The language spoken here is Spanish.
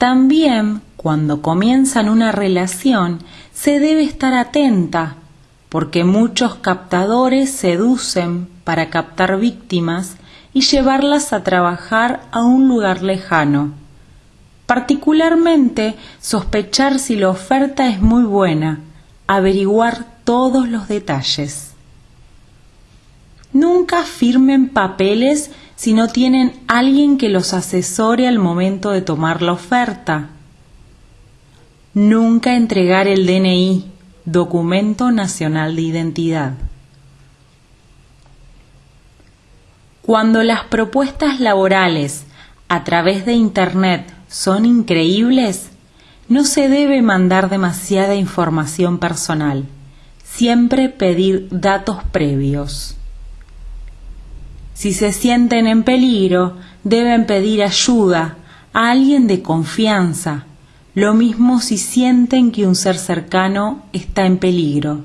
También, cuando comienzan una relación, se debe estar atenta, porque muchos captadores seducen para captar víctimas y llevarlas a trabajar a un lugar lejano. Particularmente, sospechar si la oferta es muy buena, averiguar todos los detalles. Nunca firmen papeles si no tienen alguien que los asesore al momento de tomar la oferta. Nunca entregar el DNI, Documento Nacional de Identidad. Cuando las propuestas laborales a través de Internet son increíbles, no se debe mandar demasiada información personal. Siempre pedir datos previos. Si se sienten en peligro, deben pedir ayuda a alguien de confianza, lo mismo si sienten que un ser cercano está en peligro.